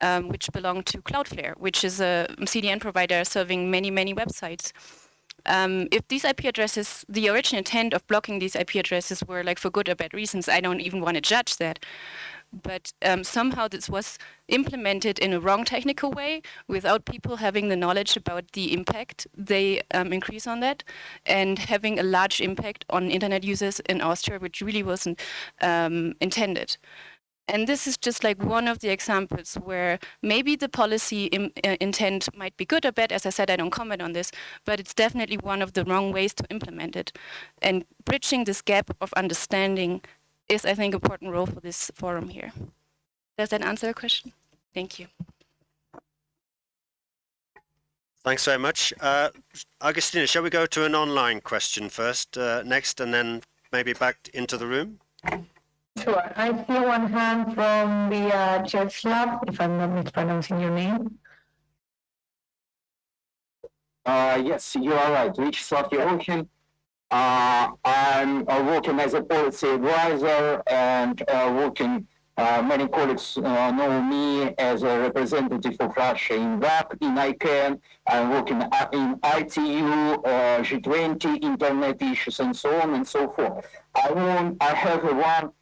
um, which belong to Cloudflare, which is a CDN provider serving many, many websites. Um, if these IP addresses, the original intent of blocking these IP addresses were like for good or bad reasons, I don't even want to judge that. But um, somehow this was implemented in a wrong technical way without people having the knowledge about the impact they um, increase on that and having a large impact on internet users in Austria, which really wasn't um, intended. And this is just like one of the examples where maybe the policy Im- uh, intent might be good or bad. As I said, I don't comment on this, but it's definitely one of the wrong ways to implement it. And bridging this gap of understanding is, I think, important role for this forum here. Does that answer the question? Thank you. Thanks very much. Uh, Agustina, shall we go to an online question first, uh, next, and then maybe back into the room? Sure. I see one hand from the uh, church lab, if I'm not mispronouncing your name. Uh, yes, you are right. Vyacheslav Erokhin. Uh, I'm uh, working as a policy advisor and uh, working, uh, many colleagues uh, know me as a representative of Russia in WAP, in ICANN. I'm working in ITU, uh, G20, internet issues, and so on and so forth. I want, I have one,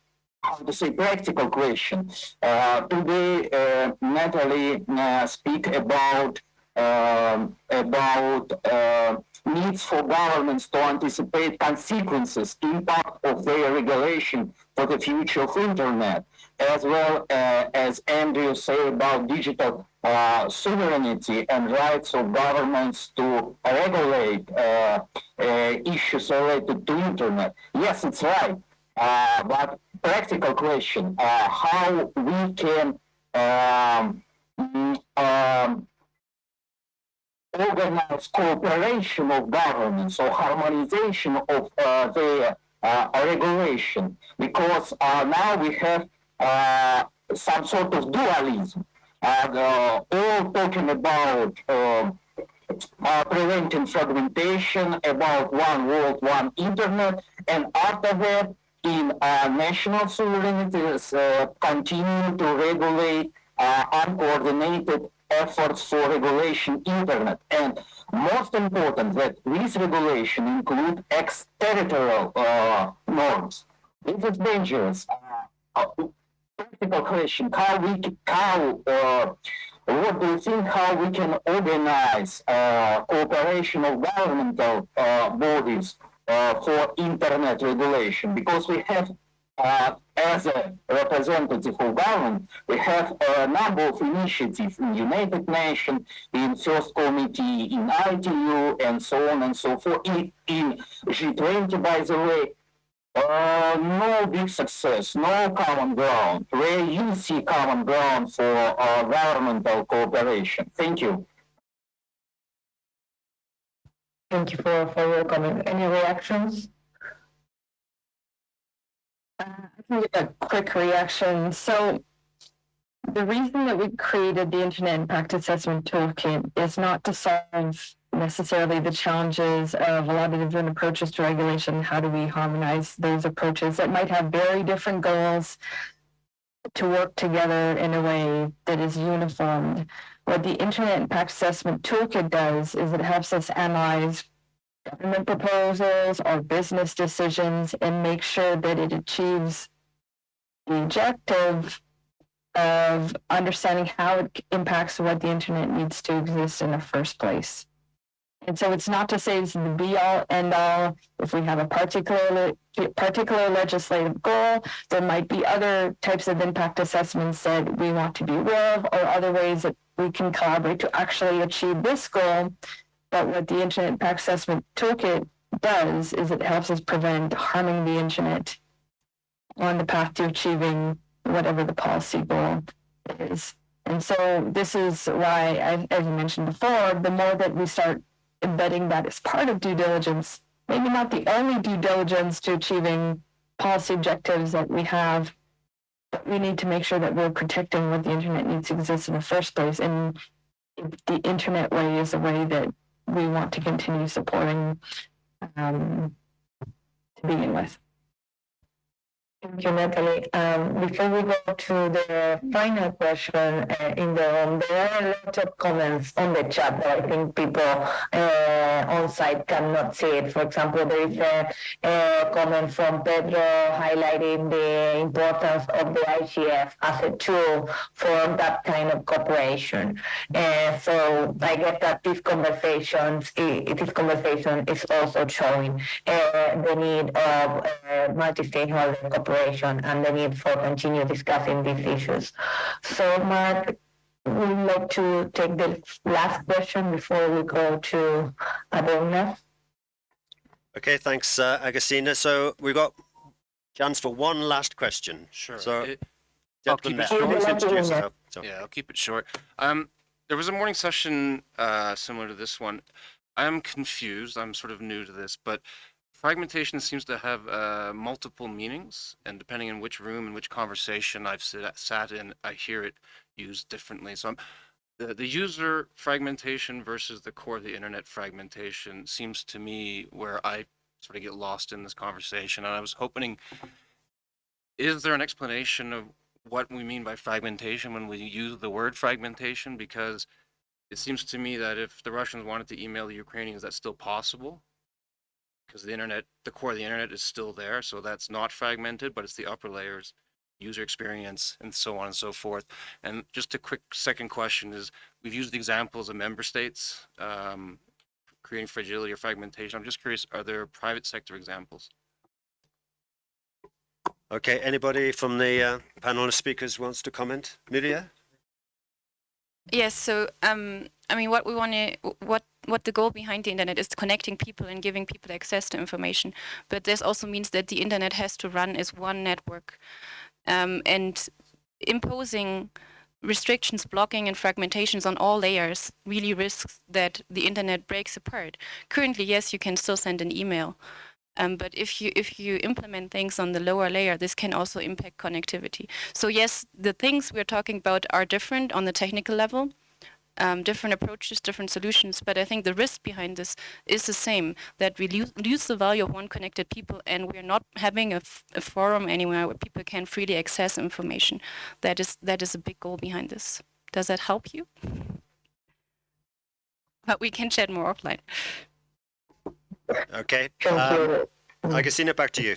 how to say, practical question. Uh, today, uh, Natalie uh, speak about um, about uh, needs for governments to anticipate consequences, impact of their regulation for the future of internet, as well uh, as Andrew say about digital uh, sovereignty and rights of governments to regulate uh, issues related to internet. Yes, it's right, uh, but practical question: uh, How we can um, mm, um, organized cooperation of governments or harmonization of uh, their uh, regulation. Because uh, now we have uh, some sort of dualism. And uh, all talking about uh, uh, preventing fragmentation about one world one internet and after that in uh, national sovereignty uh, continue to regulate uh, uncoordinated efforts for regulation internet. And most important that this regulation include extraterritorial uh, norms. This is dangerous. Uh, uh, practical question. How we how uh, what do you think how we can organize uh, cooperation of governmental uh, bodies uh, for internet regulation because we have uh, as a representative of government, we have a number of initiatives in United Nations, in First Committee, in ITU, and so on and so forth. In, in G20, by the way, uh, no big success, no common ground. Where you see common ground for uh, governmental cooperation. Thank you. Thank you for, for your. Any reactions? Uh, I can give a quick reaction. So the reason that we created the Internet Impact Assessment Toolkit is not to solve necessarily the challenges of a lot of different approaches to regulation. How do we harmonize those approaches that might have very different goals to work together in a way that is uniformed? What the Internet Impact Assessment Toolkit does is it helps us analyze government proposals or business decisions and make sure that it achieves the objective of understanding how it impacts what the internet needs to exist in the first place. And so it's not to say it's the be all end all. If we have a particular particular legislative goal, there might be other types of impact assessments that we want to be aware of, or other ways that we can collaborate to actually achieve this goal. But what the Internet Impact Assessment Toolkit does is it helps us prevent harming the internet on the path to achieving whatever the policy goal is. And so this is why, I- as you mentioned before, the more that we start embedding that as part of due diligence, maybe not the only due diligence to achieving policy objectives that we have, we need to make sure that we're protecting what the internet needs to exist in the first place. And the internet way is a way that we want to continue supporting um, to begin with. Thank you, Natalie. Um, before we go to the final question uh, in the room, there are a lot of comments on the chat that I think people uh, on site cannot see it. For example, there is a, a comment from Pedro highlighting the importance of the IGF as a tool for that kind of cooperation. Uh, so I guess that this conversations, this conversation is also showing uh, the need of uh, multi-stakeholder cooperation and the need for continue discussing these issues. So Mark, we'd like to take the last question before we go to Adorna? Okay, thanks, uh, Agustina. So we've got chance for one last question. Sure. So, It- I'll keep it short. yourself. So- Yeah, I'll keep it short. Um, there was a morning session uh, similar to this one. I'm confused. I'm sort of new to this, but fragmentation seems to have uh, multiple meanings, and depending on which room and which conversation I've sat in, I hear it used differently. So I'm, the, the user fragmentation versus the core of the internet fragmentation seems to me where I sort of get lost in this conversation. And I was hoping, is there an explanation of what we mean by fragmentation when we use the word fragmentation? Because it seems to me that if the Russians wanted to email the Ukrainians, that's still possible because the internet, the core of the internet is still there. So that's not fragmented, but it's the upper layers, user experience, and so on and so forth. And just a quick second question is, we've used examples of member states um, creating fragility or fragmentation. I'm just curious, are there private sector examples? Okay, anybody from the uh, panel of speakers wants to comment? Mirja? Yes, so um, I mean, what we want to, what what the goal behind the internet is connecting people and giving people access to information. But this also means that the internet has to run as one network, um, and imposing restrictions, blocking, and fragmentations on all layers really risks that the internet breaks apart. Currently, yes, you can still send an email, um, but if you if you implement things on the lower layer, this can also impact connectivity. So yes, the things we're talking about are different on the technical level, um, different approaches, different solutions. But I think the risk behind this is the same: that we lose, lose the value of one connected people, and we're not having a, a forum anywhere where people can freely access information. That is that is a big goal behind this. Does that help you? But we can chat more offline. Okay. Um, Agustina, back to you.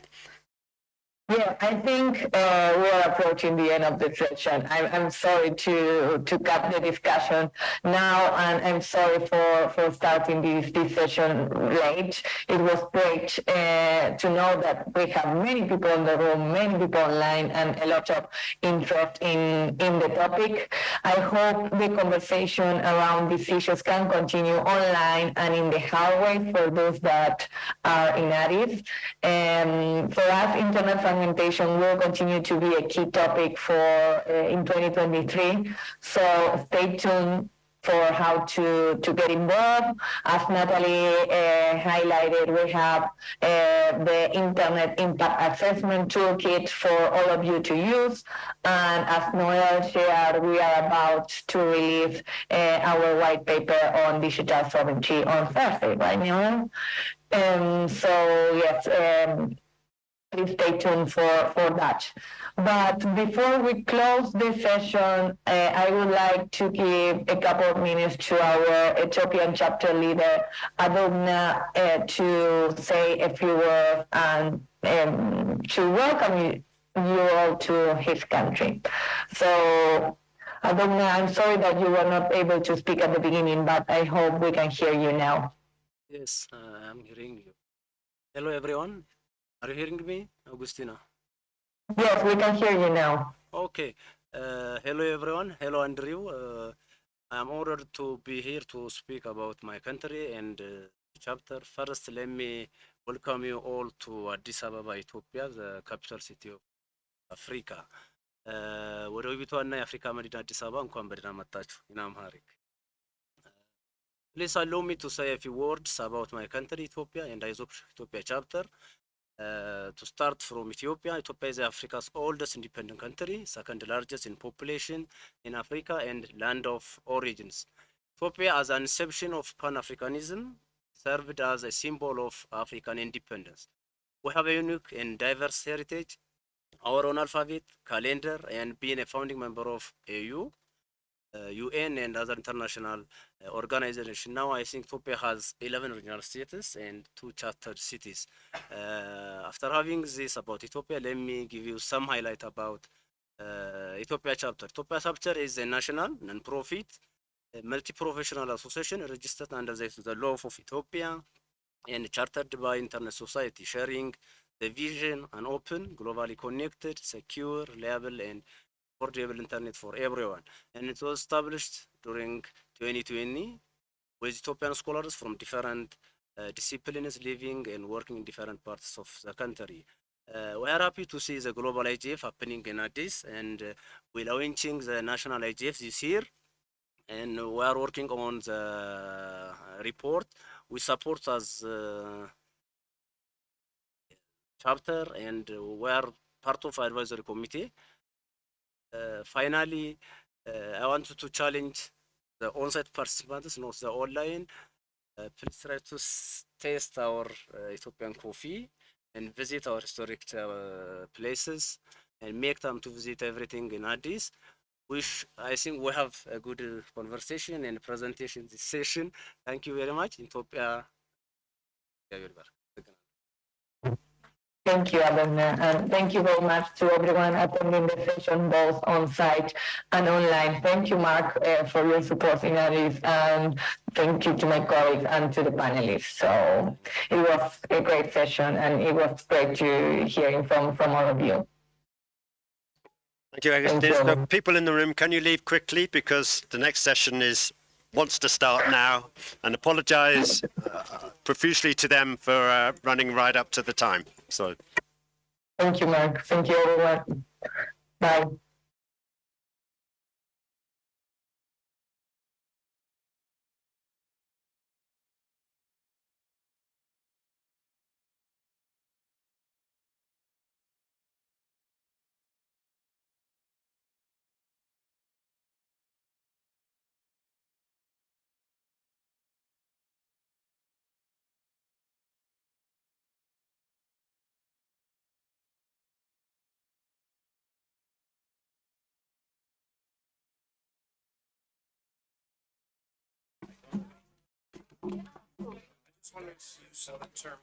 Yeah, I think uh, we're approaching the end of the session. I'm, I'm sorry to to cut the discussion now, and I'm sorry for, for starting this, this session late. It was great uh, to know that we have many people in the room, many people online, and a lot of interest in, in the topic. I hope the conversation around these issues can continue online and in the hallway for those that are in Addis. Um, for us, internet will continue to be a key topic for uh, in 2023. So stay tuned for how to, to get involved. As Natalie uh, highlighted, we have uh, the Internet Impact Assessment Toolkit for all of you to use. And as Noelle shared, we are about to release uh, our white paper on digital sovereignty on Thursday, right, Noelle? Um, so yes, um, please stay tuned for, for that. But before we close the session, uh, I would like to give a couple of minutes to our Ethiopian chapter leader, Adogna, uh, to say a few words and um, to welcome you, you all to his country. So, Adogna, I'm sorry that you were not able to speak at the beginning, but I hope we can hear you now. Yes, uh, I'm hearing you. Hello, everyone. Are you hearing me, Augustina? Yes, we can hear you now. Okay. Uh, hello, everyone. Hello, Andrew. Uh, I'm honored to be here to speak about my country and uh, chapter. First, let me welcome you all to Addis Ababa, Ethiopia, the capital city of Africa. ወደ ውቢቷና የአፍሪካ መዲና አዲስ አበባ እንኳን በደህና መጣችሁ። ኢን አምሃሪክ Please allow me to say a few words about my country, Ethiopia, and ISOP Ethiopia chapter. Uh, to start from Ethiopia, Ethiopia is Africa's oldest independent country, second largest in population in Africa and land of origins. Ethiopia, as an inception of Pan-Africanism, served as a symbol of African independence. We have a unique and diverse heritage, our own alphabet, calendar, and being a founding member of AU, UN and other international uh, organizations. Now I think Ethiopia has 11 regional states and two chartered cities. Uh, after having this about Ethiopia, let me give you some highlight about uh, Ethiopia chapter. Ethiopia chapter is a national, non-profit, multi-professional association registered under the, the law of Ethiopia and chartered by Internet Society, sharing the vision an open, globally connected, secure, reliable, and affordable internet for everyone. And it was established during 2020 with Ethiopian scholars from different uh, disciplines living and working in different parts of the country. Uh, we are happy to see the global IGF happening in Addis and uh, we're launching the national IGF this year and we are working on the report. We support as chapter and we are part of advisory committee. Uh, finally, uh, I wanted to challenge the on-site participants, not the online. Uh, please try to taste our Ethiopian coffee and visit our historic places and make time to visit everything in Addis. Which I think we have a good conversation and presentation this session. Thank you very much. Ethiopia. Thank you, Abedna, and thank you very much to everyone attending the session, both on site and online. Thank you, Mark, uh, for your support in Addis, and thank you to my colleagues and to the panelists. So it was a great session, and it was great to hearing from from all of you. Thank you, Agustin. So people in the room, can you leave quickly because the next session is wants to start now, and apologise uh, profusely to them for uh, running right up to the time. So. Thank you, Mark. Thank you, everyone. Bye. To use some term.